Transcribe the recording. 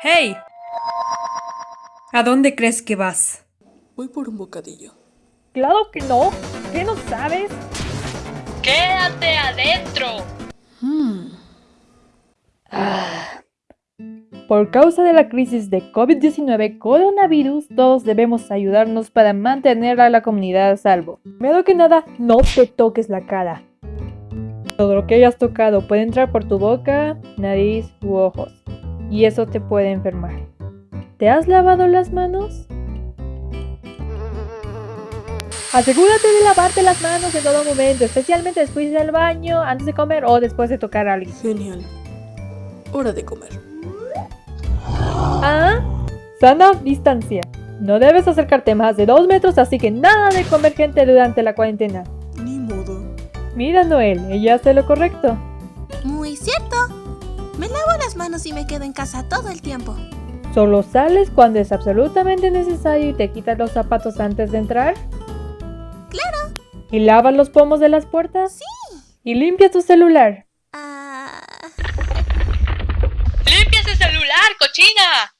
¡Hey! ¿A dónde crees que vas? Voy por un bocadillo. Claro que no. ¿Qué no sabes? ¡Quédate adentro! Por causa de la crisis de COVID-19 coronavirus, todos debemos ayudarnos para mantener a la comunidad a salvo. Primero que nada, no te toques la cara. Todo lo que hayas tocado puede entrar por tu boca, nariz u ojos, y eso te puede enfermar. ¿Te has lavado las manos? Asegúrate de lavarte las manos en todo momento, especialmente después del baño, antes de comer o después de tocar a alguien. Genial. Hora de comer. Ah, sana distancia. No debes acercarte más de dos metros, así que nada de comer gente durante la cuarentena. Ni modo. Mira, Noel, ella hace lo correcto. Muy cierto. Me lavo las manos y me quedo en casa todo el tiempo. Solo sales cuando es absolutamente necesario y te quitas los zapatos antes de entrar. Claro. ¿Y lavas los pomos de las puertas? Sí. ¿Y limpias tu celular? Ah... ¡Limpia ese celular, cochina!